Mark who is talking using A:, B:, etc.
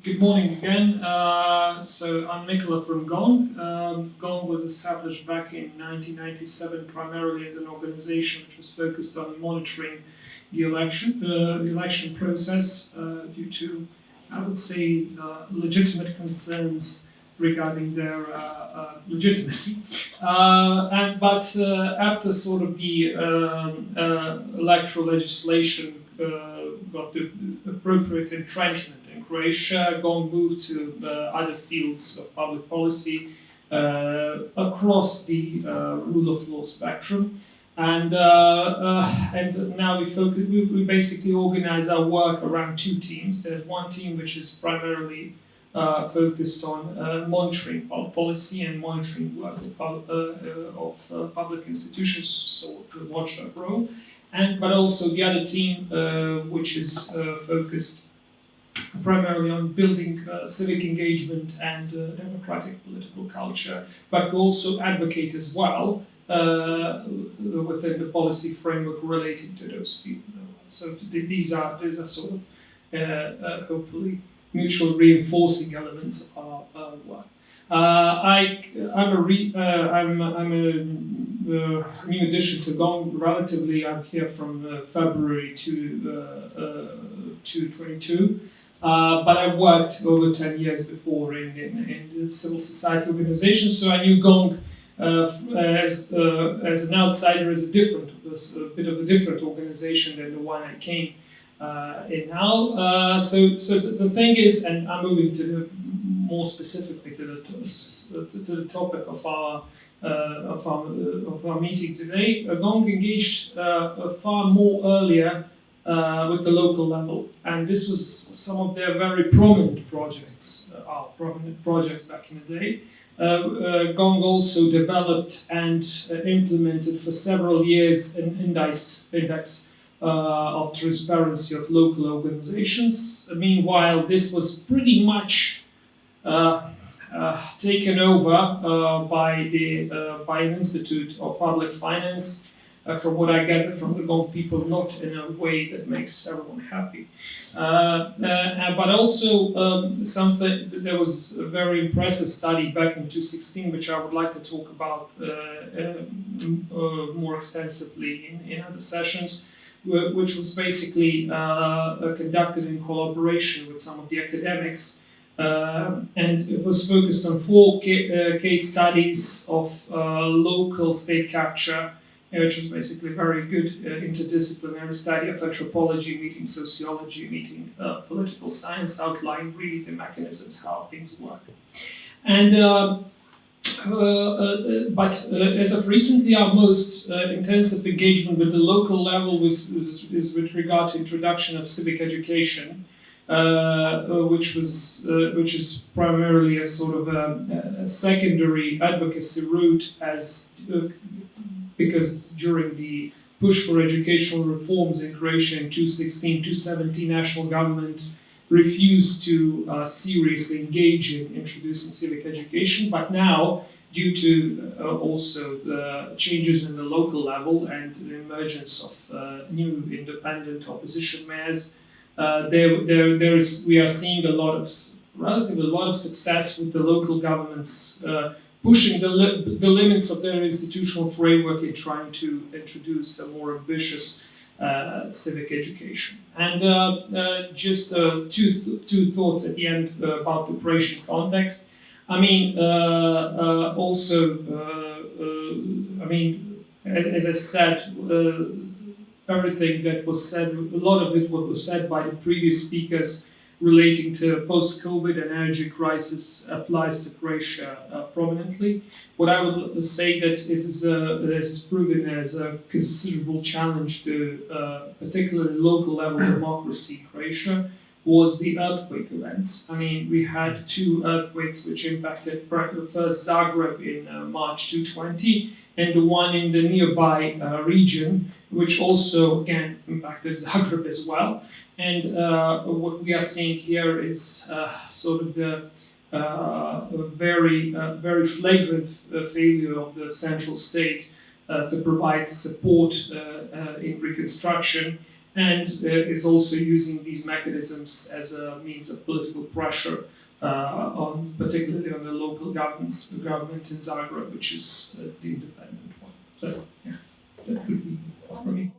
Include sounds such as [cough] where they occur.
A: Good morning again. Uh, so I'm Nicola from Gong. Um, Gong was established back in 1997 primarily as an organization which was focused on monitoring the election, uh, the election process uh, due to, I would say, uh, legitimate concerns regarding their uh, uh, legitimacy. [laughs] and, but after sort of the um, electoral legislation got the appropriate entrenchment Croatia, Gong moved to other fields of public policy uh, across the uh, rule of law spectrum. And, uh, and now we focus, we, we, basically organize our work around two teams. There's one team which is primarily uh, focused on uh, monitoring policy and monitoring work of, uh, of public institutions, so the watchdog role and but also the other team uh, which is uh, focused primarily on building uh, civic engagement and democratic political culture, but we also advocate as well within the policy framework relating to those fields. So these are these are sort of hopefully mutual reinforcing elements of our, our work. Uh, I, I'm a, re, uh, I'm, I'm a uh, new addition to Gong. Relatively, I'm here from uh, February to uh, uh, to 22. Uh, but I worked over 10 years before in, in, in civil society organizations, so I knew Gong uh, uh, as, as an outsider as a different, a bit of a different organization than the one I came in now. so, so the, thing is, and I'm moving to the more specifically to the, to the topic of our, uh, of, our, uh, of our meeting today, Gong engaged uh, far more earlier uh, with the local level. And this was some of their very prominent projects, uh, our prominent projects back in the day. Uh, Gong also developed and implemented for several years an index, index of transparency of local organizations. Meanwhile, this was pretty much uh, uh, taken over uh, by the by an institute of public finance. From what I gather from the Gong people, not in a way that makes everyone happy. but also um, something, there was a very impressive study back in 2016, which I would like to talk about more extensively in, in other sessions which was basically uh, conducted in collaboration with some of the academics uh, and it was focused on four ca uh, case studies of uh, local state capture, which was basically very good interdisciplinary study of anthropology meeting sociology, meeting political science, outlining really the mechanisms how things work. And uh, uh, but uh, as of recently, our most intensive engagement with the local level was, was, is with regard to introduction of civic education uh, uh, which was uh, which is primarily a sort of a, a secondary advocacy route as because during the push for educational reforms in Croatia in 2016, 2017, national government refused to uh, seriously engage in introducing civic education. But now, due to uh, also the changes in the local level and the emergence of uh, new independent opposition mayors, uh, there, there, there is, we are seeing a lot of, relatively a lot of success with the local governments uh, pushing the, li the limits of their institutional framework in trying to introduce a more ambitious uh, civic education. And uh, uh, just uh, two, th two thoughts at the end about the Croatian context. I mean, also, I mean, as, as I said, everything that was said, a lot of it what was said by the previous speakers relating to post-COVID and energy crisis applies to Croatia uh, prominently. What I would say that it is, uh, proven as a considerable challenge to uh, particularly local level democracy in Croatia was the earthquake events. I mean, we had two earthquakes which impacted first Zagreb in uh, March 2020 and the one in the nearby uh, region which also, again, impacted Zagreb as well. And uh, what we are seeing here is uh, sort of the uh, very, uh, very flagrant failure of the central state to provide support in reconstruction and uh, is also using these mechanisms as a means of political pressure uh, on, particularly on the local governments, the government in Zagreb, which is uh, the independent one. So yeah, that would be for me.